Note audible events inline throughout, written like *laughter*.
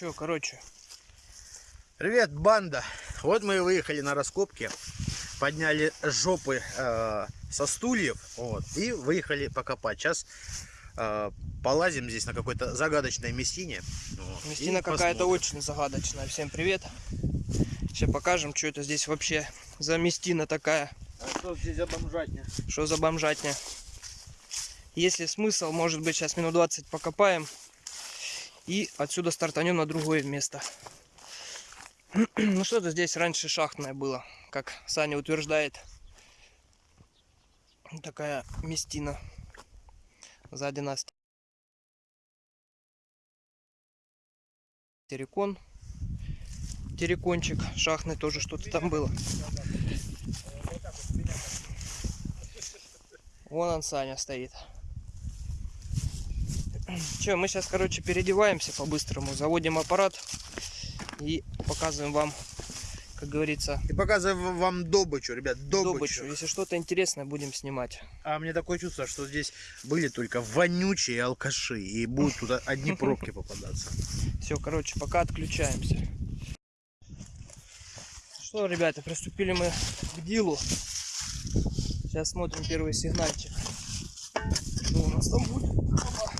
Че, короче, Привет, банда! Вот мы и выехали на раскопки, подняли жопы э, со стульев, вот, и выехали покопать. Сейчас э, полазим здесь на какой-то загадочной местине. вот, местина какая-то очень загадочная. Всем привет. Сейчас покажем, что это здесь вообще за местина такая. А что здесь за бомжатня? Что за бомжатня. Если смысл, может быть, сейчас минут 20 покопаем. И отсюда стартанем на другое место. *clears throat* Ну что-то здесь раньше шахтное было, как Саня утверждает. Такая местина. Сзади нас террикон. Террикончик шахтный тоже что-то там было. Вон он, Саня, стоит. Че, мы сейчас, короче, переодеваемся по-быстрому, заводим аппарат и показываем вам, как говорится, И показываем вам добычу, ребят, добычу. добычу. Если что-то интересное, будем снимать. А мне такое чувство, что здесь были только вонючие алкаши, и будут тут одни пробки попадаться. Все, короче, пока отключаемся. Что, ребята, приступили мы к дилу. Сейчас смотрим первый сигнальчик. Что у нас там будет? Опа.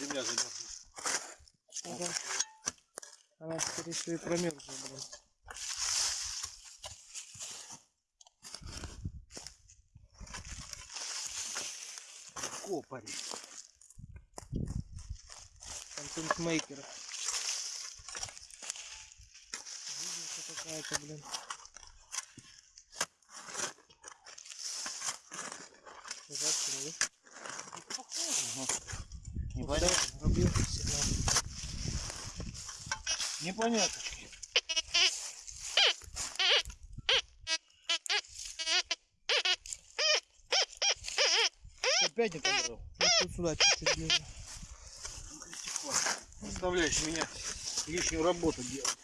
Земля замерзла. Ага. Она теперь еще и промерзла, блин. Копарь. Контент-мейкер. Видите, какая-то, блин. Жадка, да? Непонятно. Рубил сигнал. Непонятно. Опять не побрал. Ну, тут сюда чуть-чуть ближе. Заставляешь меня лишнюю работу делать.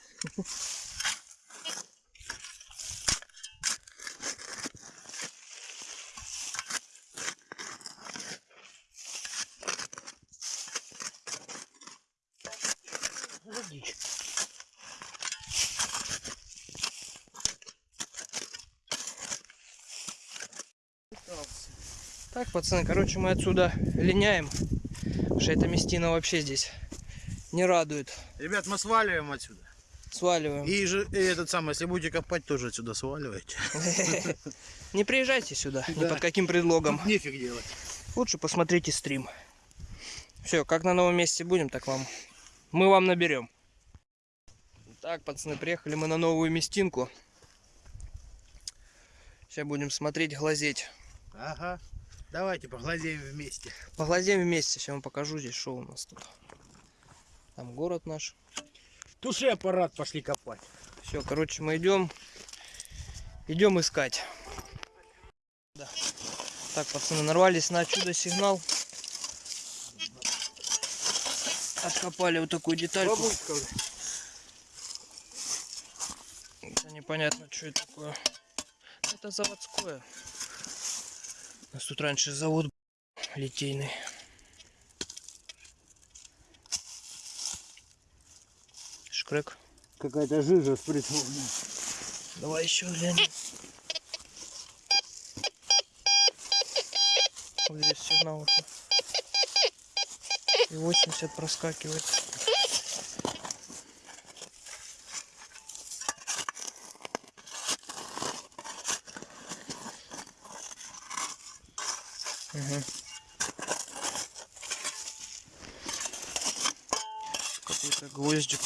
Так, пацаны, короче, мы отсюда линяем. Потому что эта местина вообще здесь не радует. Ребят, мы сваливаем отсюда. Сваливаем. И, же, и этот самый, если будете копать, тоже отсюда сваливайте. *laughs* Не приезжайте сюда, ни под каким предлогом. Нефиг делать. Лучше посмотрите стрим. Все, как на новом месте будем, так вам. Мы вам наберем. Так, пацаны, приехали мы на новую местинку. Сейчас будем смотреть, глазеть. Ага. Давайте поглазеем вместе. Поглазеем вместе. Сейчас вам покажу здесь, что у нас тут. Там город наш. Туши аппарат, пошли копать. Все, короче, мы идем. Идем искать. Да. Так, пацаны, нарвались на чудо сигнал. Откопали вот такую детальку. Это непонятно, что это такое. Это заводское. У нас тут раньше завод литейный. Шкрек. Какая-то жижа спрятана. Давай еще глянем. Вот здесь сигнал. И 80 проскакивает. Угу. Какой-то гвоздик.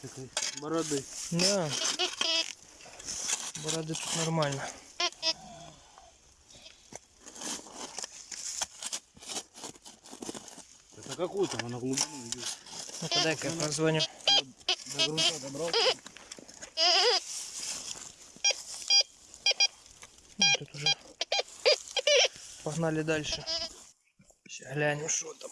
Такой бороды. Да. Бороды тут нормально. Это какой там, она глубину идет. Ну-ка дай-ка я позвоню. До грунта добрал. Ну, тут уже погнали дальше. Сейчас глянем, что там.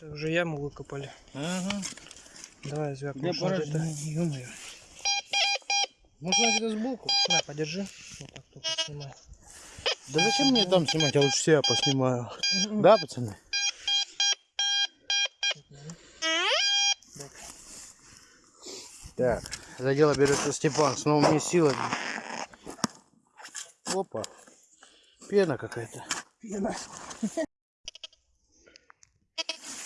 Это уже яму выкопали. Ага. Давай, звяк, Для может, это- ё-моё. Может, надо это сбоку? На, подержи. Вот так только снимай. Да зачем мне там снимать? Я лучше себя поснимаю. Да, пацаны? Так, за дело берется Степан. С новыми силами. Опа. Пена какая-то. Пена.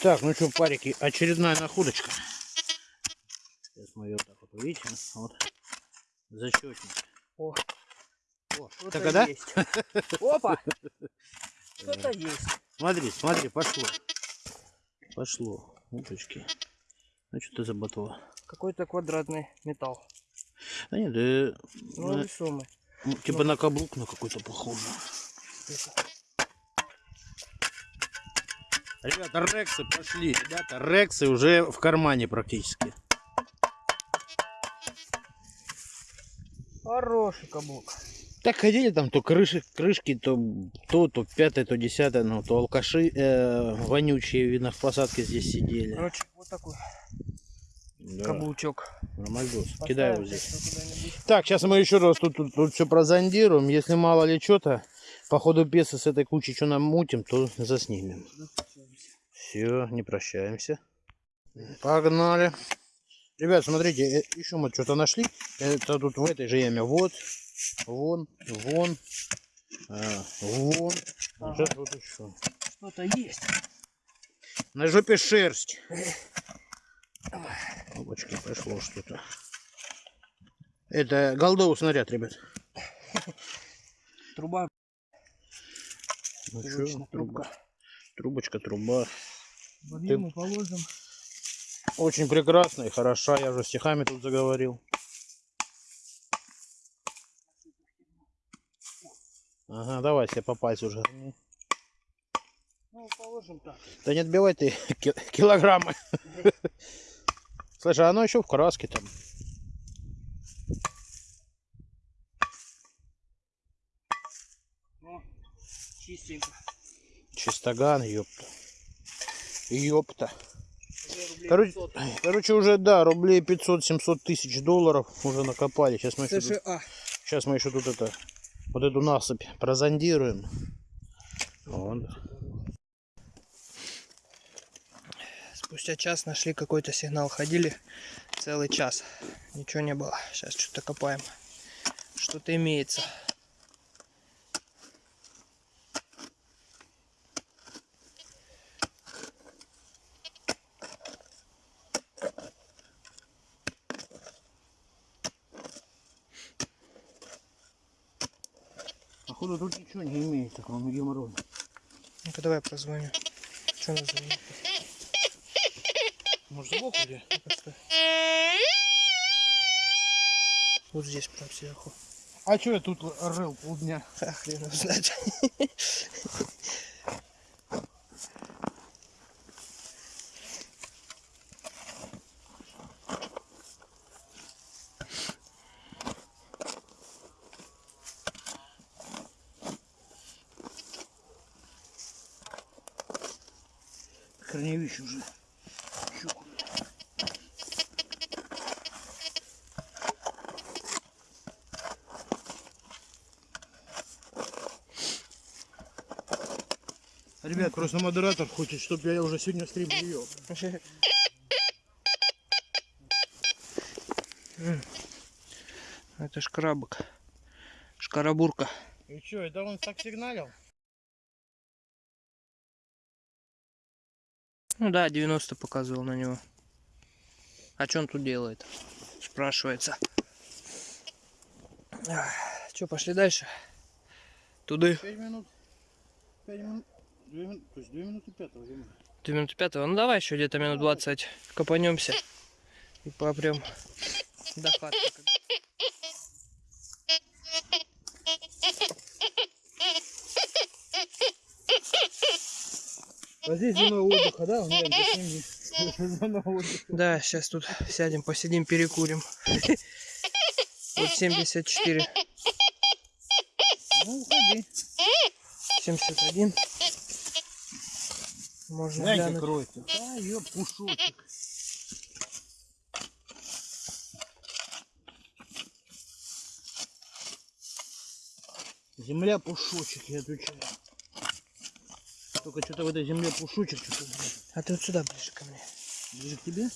Так, ну что, парики, очередная находочка. Сейчас мы ее вот так вот увидите. Вот. Зачетник. О, О, что-то так, а да? есть. Опа! Что-то есть. Смотри, смотри, пошло. Пошло. Уточки. Ну что ты за ботва? Какой-то квадратный металл. Да нет, да, Ну, на- весомый. ну, типа на каблук на какой-то похоже. Это. Ребята, рексы пошли. Ребята, рексы уже в кармане практически. Хороший каблук. Так ходили там то крыши, крышки, то то, то пятое, то десятое, ну то алкаши э, вонючие, видно, в посадке здесь сидели. Короче, вот такой Да, каблучок. Нормальдос. Кидай его здесь. Так, сейчас мы еще раз тут, тут, все прозондируем. Если мало ли что-то, по ходу пьесы с этой кучей что намутим, то заснимем. Все, не прощаемся. Погнали. Ребят, смотрите, еще мы что-то нашли. Это тут в этой же яме. Вот, вон, вон, а, вон. А Ага. Сейчас вот еще. Что-то есть. На жопе шерсть. Опачки, пошло что-то. Это голдовый снаряд, ребят. Труба. Ну Точно, труба. трубка. Трубочка, труба. Вольем и положим. Очень прекрасная и хороша. Я уже стихами тут заговорил. Ага, давай себе по пальцу уже. Ну, положим так. Да не отбивай ты *laughs* ки- килограммы. *laughs* А оно еще в краске там. Ну, чистенько. Чистоган, ёпта. Ёпта. Короче, 500. короче, уже, да, рублей 500-700 тысяч долларов уже накопали. Сейчас мы еще тут, сейчас мы еще тут это, вот эту насыпь прозондируем. Вот. Спустя час нашли какой-то сигнал. Ходили целый час. Ничего не было. Сейчас что-то копаем. Что-то имеется. Походу тут ничего не имеется, кроме геморроя. Ну-ка давай прозвоню. Что назвоню? Может сбоку где? Вот здесь прям сверху. А что я тут рыл полдня? А, хрен знает. Корневище уже. Ребят, просто модератор хочет, чтобы я уже сегодня стрим вел. Это шкрабок. Шкарабурка. И что, это он так сигналил? Ну да, 90 показывал на него. А что он тут делает? Спрашивается. Что, пошли дальше? Туды. 5 минут. 5 минут. 2 минуты, то есть 2 минуты пятого зима. 2 минуты пятого. Ну давай еще где-то минут 20 копанемся. И попрем до хаты. А здесь зона отдыха, да? *laughs* *laughs* Зона отдыха. Да, сейчас тут сядем, посидим, перекурим. *laughs* Вот 74, Ну, уходи. 71. Можно Гляньте, глянуть. кроется. А, ее пушочек. Земля пушочек, я отвечаю. Только что-то в этой земле пушочек что-то. А ты вот сюда ближе ко мне. Ближе к тебе?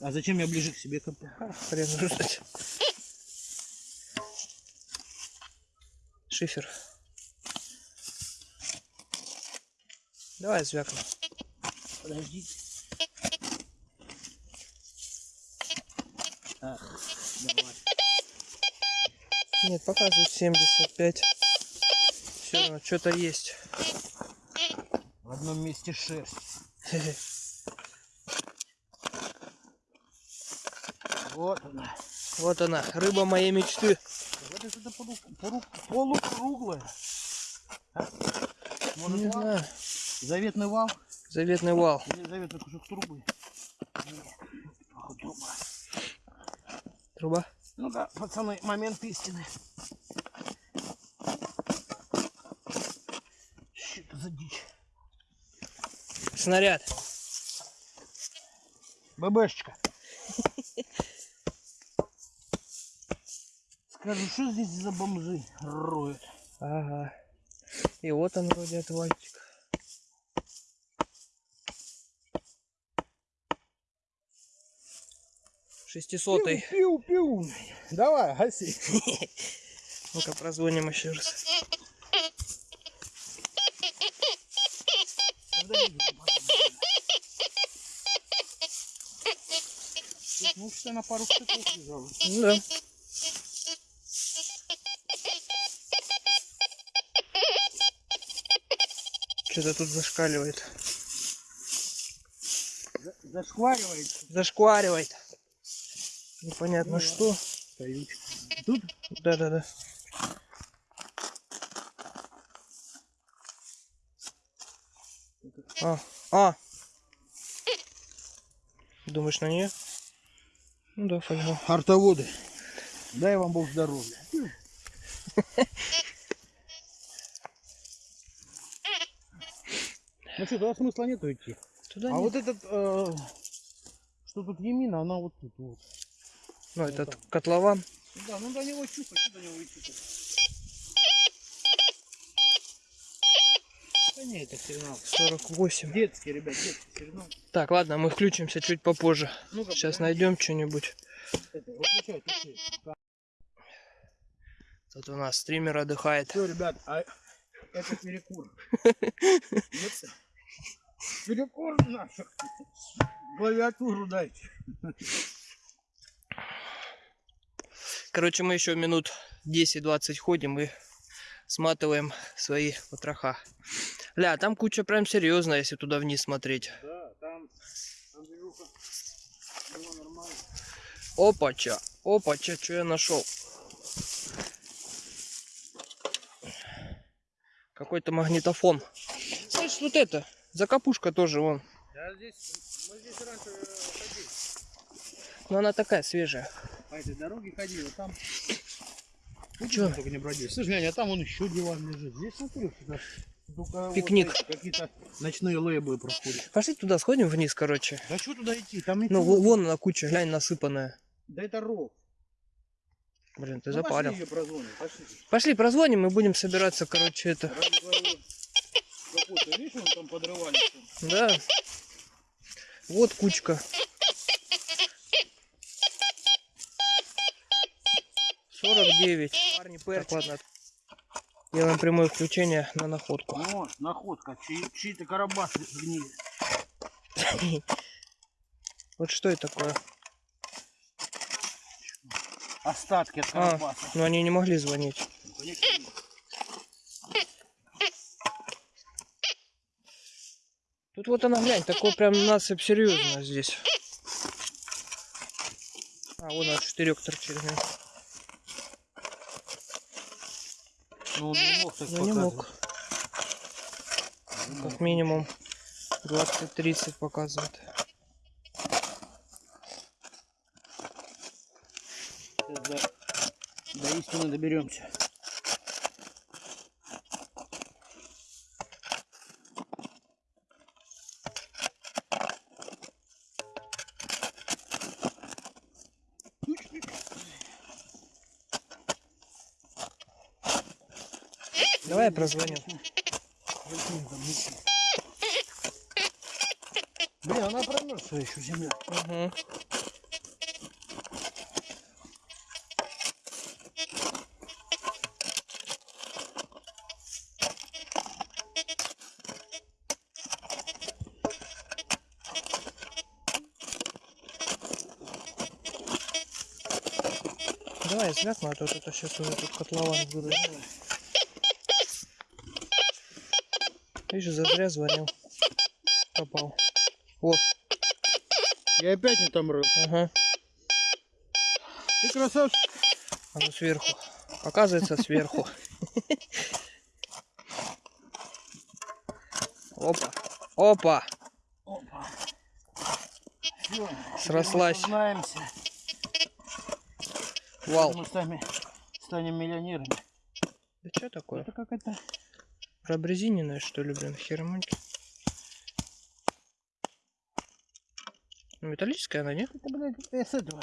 А зачем я ближе к себе копаю? А, хрен знает. Шифер. Давай звякнем. Подождите. Ах, давай. Нет, показывает 75. Все равно что-то есть. В одном месте шерсть. Вот она. Вот она, рыба моей мечты. Вот это полу- полу- полукруглая. А? Может, Не вал? знаю. Заветный вал Заветный вал. или заветный кусок трубы? Труба. Труба. Ну да, пацаны, момент истины. Что это за дичь? Снаряд. ББшечка. *laughs* Скажу, что здесь за бомжи роют? Ага. И вот он вроде отвальчик. Шестисотый. Пиу, пиу, пиу. Давай, гаси. *laughs* Ну-ка прозвоним еще раз. *laughs* что на пару штыков лежало. Ну да. Что-то тут зашкаливает. За- Зашкваривается. Зашкваривает. Непонятно что. Колючка. Тут Да-да-да. А, а. Думаешь на нее? Ну да, фольгу. артоводы. Дай вам Бог здоровья. Ну что, туда смысла нету идти. Туда А нет. вот этот, э, что тут Емина, она вот тут вот. Ну, этот котлован. Да, ну до него чухать, до него идти Да это сигнал. 48. Детский, ребят, детский сигнал. Так, ладно, мы включимся чуть попозже. Ну-ка, Сейчас найдем что-нибудь. Тут у нас стример отдыхает. Все, ребят, а это перекур. Перекур нафиг. Клавиатуру дайте. Короче, мы еще минут 10-20 ходим и сматываем свои потроха. Ля, там куча прям серьезная, если туда вниз смотреть. Да, там. Было нормально. Опача, опача, что я нашел? Какой-то магнитофон. Слышь, вот это, закопушка тоже вон. Да, здесь, мы здесь раньше э, ходили. Но она такая свежая. По этой дороге ходили, там... Чё? Только не бродили. Слушай, глянь, а там он еще диван лежит. Здесь смотри, сюда. Только Пикник. Какие-то ночные лейблы проходят. Пошли туда, сходим вниз, короче. Да что туда идти? Там Ну, ничего. вон она куча, глянь, насыпанная. Да это ров. Блин, ты Ну, запарил. Пошли прозвоним, пошли. Пошли, прозвоним и будем собираться, короче, это. Видишь, он там подрывали. Да. Вот кучка. 49. Парни, перчик. Так, ладно. Делаем прямое включение на находку. О, находка. Чьи- Чьи-то карабас гнили. *laughs* Вот что это такое? Остатки от А, карабаса. ну они не могли звонить. Тут вот она, глянь, такой прям насыпь серьезно здесь. А, вон он штырек торчит. глянь. Ну, он не мог так Ну не мог. Как минимум 20-30 показывает. Сейчас до, до истины доберемся. Прозвоню. Блин, она промерзла еще земля. Угу. Давай я звякну, а то это сейчас уже тут котлован будет. Видишь, зазря звонил. Попал. Вот, Я опять не там рыл. ага. Ты красавчик. А ну сверху. Оказывается, сверху. Опа. Опа. Опа. Всё, Срослась. Вал. Мы сами станем миллионерами. Да что такое? Это как это? Пробрезиненная, что ли, блин, хермоньки? Ну, металлическая она, нет? Это, блядь, э, с этого.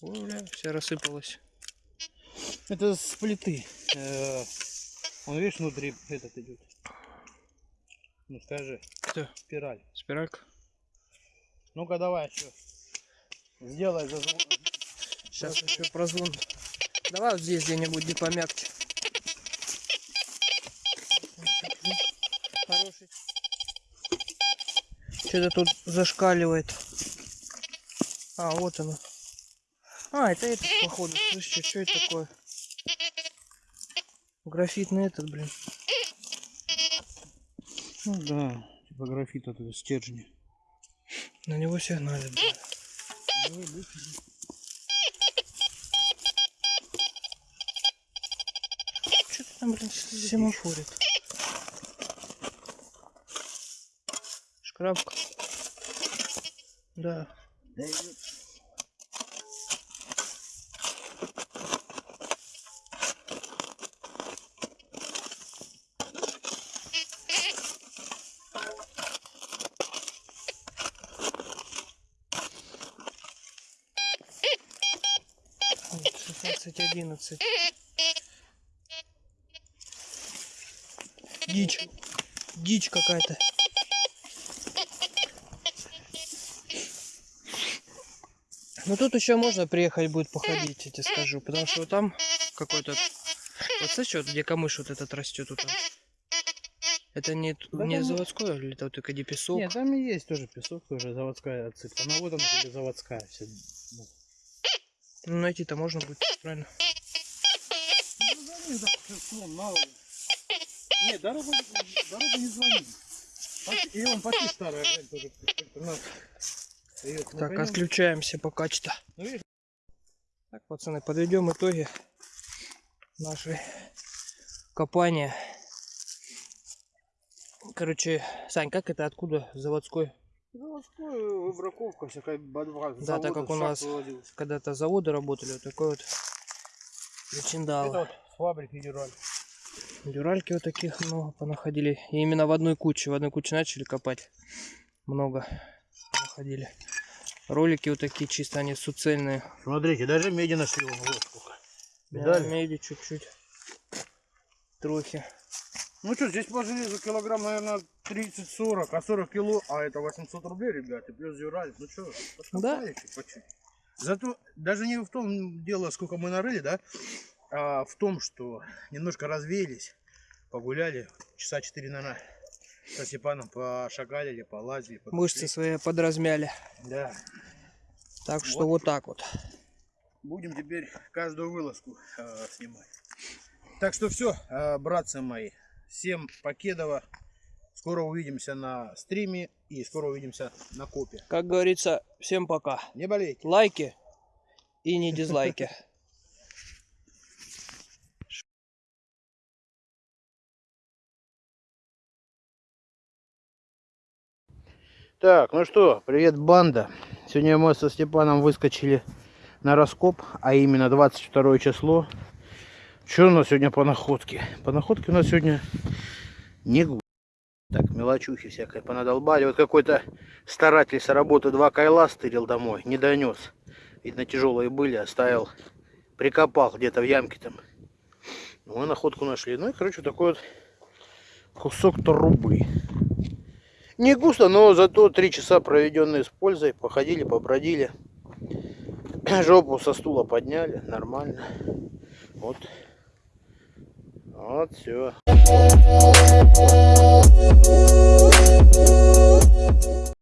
Ой, бля, вся рассыпалась. Это с плиты. Э, Он, видишь, внутри этот идет. Ну скажи, Кто? спираль. Спиралька? Ну-ка давай еще. Сделай зазвон. Сейчас еще прозвон. Давай вот здесь где-нибудь, где помягче. Хороший. Что-то тут зашкаливает. А, вот оно. А, это этот, походу. Слушайте, что это такое? Графитный этот, блин. Ну да, типа графит от этого стержня. На него сигналит, блин. Что ты там, блин, семафорит? Шкрабка. Да. Шестнадцать, одиннадцать. Дичь. Дичь какая-то. Ну тут еще можно приехать будет походить, я тебе скажу. Потому что там какой-то... Вот слышишь, вот где камыш вот этот растет вот там. Это не, Да не там- заводской, или это вот только где песок? Нет, там и есть тоже песок, тоже заводская отсыпка. Но вот она тебе заводская вся. Ну, найти-то можно будет, правильно? Ну, мало ли. Дорогу, дорогу не звони. Пошли- И он почти старая, тоже. Её Так, наконец- отключаемся пока что. Ну, Так, пацаны, подведем итоги нашей копания. Короче, Сань, как это откуда заводской? заводскую браковка всякая бодва. Да, так как у нас когда-то заводы работали, вот такой вот причиндал. Это вот с фабрики Дюраль. Дюральки вот таких много понаходили. И именно в одной куче, в одной куче начали копать. Много находили. Ролики вот такие чисто, они суцельные. Смотрите, даже меди нашли вон, вот сколько. Да, меди чуть-чуть. Трохи. Ну что, здесь по железу килограмм, наверное, 30-40, а 40 кило, а это 800 рублей, ребята, плюс Дюраль. Ну что, по чуть. Зато даже не в том дело, сколько мы нарыли, да, а в том, что немножко развеялись, погуляли, часа 4, наверное, со Степаном пошагалили, полазили. подошли. Мышцы свои подразмяли. Да. Так что Вот. вот так вот. Будем теперь каждую вылазку э, снимать. Так что все, братцы мои, всем покедово. Скоро увидимся на стриме и скоро увидимся на копе. Как говорится, всем пока. Не болейте. Лайки и не дизлайки. *laughs* Так, ну что, привет, банда. Сегодня мы со Степаном выскочили на раскоп, а именно 22 число. Что у нас сегодня по находке? По находке у нас сегодня не гу- Так, мелочухи всякой понадолбали. Вот какой-то старатель с работы два кайла стырил домой, не донес. Видно, тяжелые были, оставил, прикопал где-то в ямке там. Мы находку нашли. Ну и, короче, такой вот кусок трубы. Не густо, но зато три часа проведенные с пользой. Походили, побродили. *clears throat* Жопу со стула подняли. Нормально. Вот. Вот все.